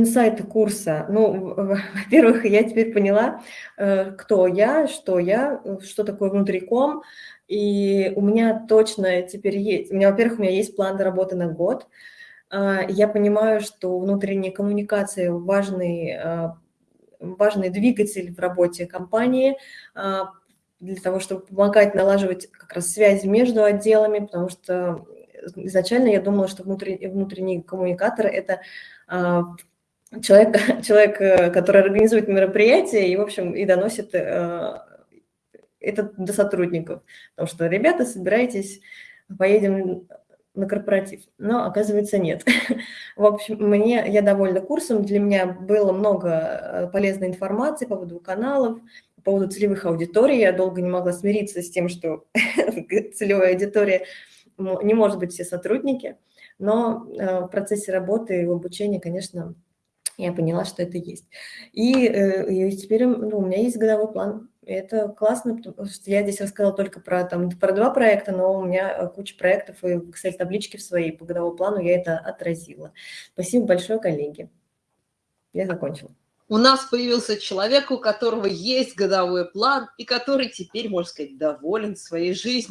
Инсайты курса. Ну, во-первых, я теперь поняла, э, кто я, что я, э, что такое внутриком. И у меня точно теперь есть, у меня, во-первых, у меня есть план работы на год. А, я понимаю, что внутренняя коммуникация важный, а, важный двигатель в работе компании а, для того, чтобы помогать налаживать как раз связи между отделами, потому что изначально я думала, что внутренний, внутренний коммуникатор – это человек, человек, э, который организует мероприятие и, в общем, и доносит э, это до сотрудников. Потому что, ребята, собирайтесь, поедем на корпоратив. Но, оказывается, нет. В общем, мне, я довольна курсом. Для меня было много э, полезной информации по поводу каналов, по поводу целевых аудиторий. Я долго не могла смириться с тем, что целевая аудитория не может быть все сотрудники. Но в процессе работы и обучения, конечно, я поняла, что это есть. И, э, и теперь ну, у меня есть годовой план. Это классно, потому что я здесь рассказала только про, там, про два проекта, но у меня э, куча проектов, и в Excel-табличке в своей по годовому плану я это отразила. Спасибо большое, коллеги. Я закончила. У нас появился человек, у которого есть годовой план, и который теперь, можно сказать, доволен своей жизнью.